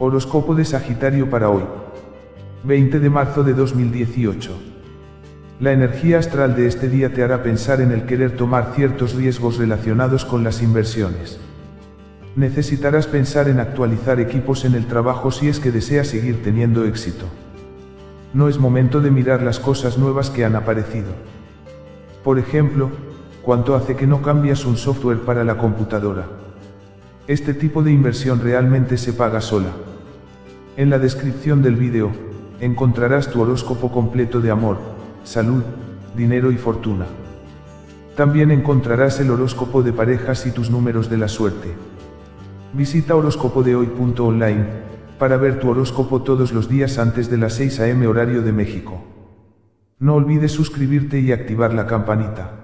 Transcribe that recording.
Horóscopo de Sagitario para hoy. 20 de marzo de 2018. La energía astral de este día te hará pensar en el querer tomar ciertos riesgos relacionados con las inversiones. Necesitarás pensar en actualizar equipos en el trabajo si es que deseas seguir teniendo éxito. No es momento de mirar las cosas nuevas que han aparecido. Por ejemplo, ¿cuánto hace que no cambias un software para la computadora? Este tipo de inversión realmente se paga sola. En la descripción del vídeo, encontrarás tu horóscopo completo de amor, salud, dinero y fortuna. También encontrarás el horóscopo de parejas y tus números de la suerte. Visita horóscopodehoy.online para ver tu horóscopo todos los días antes de las 6 am horario de México. No olvides suscribirte y activar la campanita.